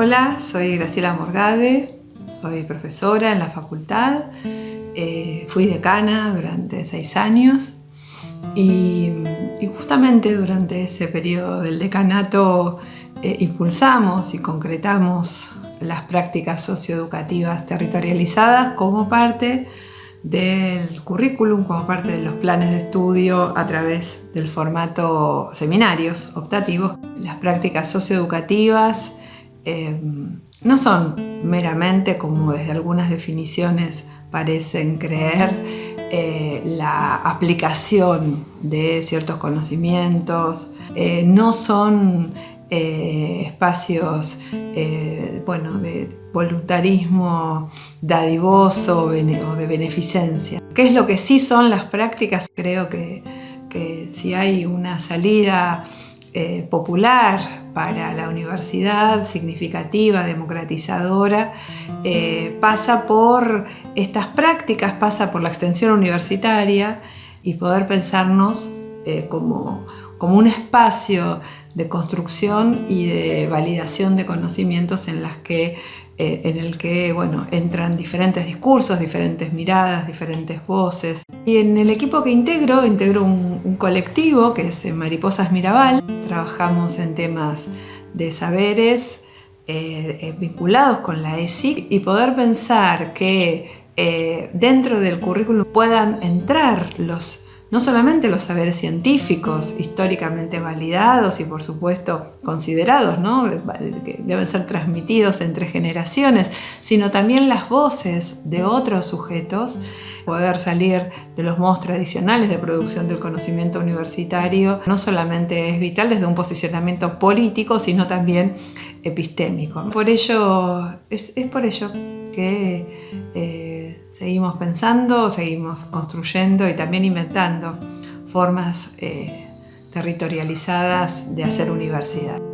Hola, soy Graciela Morgade, soy profesora en la facultad, eh, fui decana durante seis años y, justamente durante ese periodo del decanato eh, impulsamos y concretamos las prácticas socioeducativas territorializadas como parte del currículum, como parte de los planes de estudio a través del formato seminarios optativos. Las prácticas socioeducativas eh, no son meramente, como desde algunas definiciones parecen creer, eh, la aplicación de ciertos conocimientos, eh, no son espacios bueno, de voluntarismo dadivoso o de beneficencia. ¿Qué es lo que sí son las prácticas? Creo que, que si hay una salida popular para la universidad significativa, democratizadora, eh, pasa por estas prácticas, pasa por la extensión universitaria y poder pensarnos eh, como, como un espacio de construcción y de validación de conocimientos en, las que, eh, en el que bueno, entran diferentes discursos, diferentes miradas, diferentes voces. Y en el equipo que integro, integro un, colectivo que es Mariposas Mirabal. Trabajamos en temas de saberes eh, eh, vinculados con la ESIC y poder pensar que eh, dentro del currículum puedan entrar los no solamente los saberes científicos históricamente validados y por supuesto considerados, ¿no? que deben ser transmitidos entre generaciones, sino también las voces de otros sujetos, poder salir de los modos tradicionales de producción del conocimiento universitario, no solamente es vital desde un posicionamiento político, sino también epistémico. Por ello, es, por ello que eh, seguimos pensando, seguimos construyendo y también inventando formas eh, territorializadas de hacer universidad.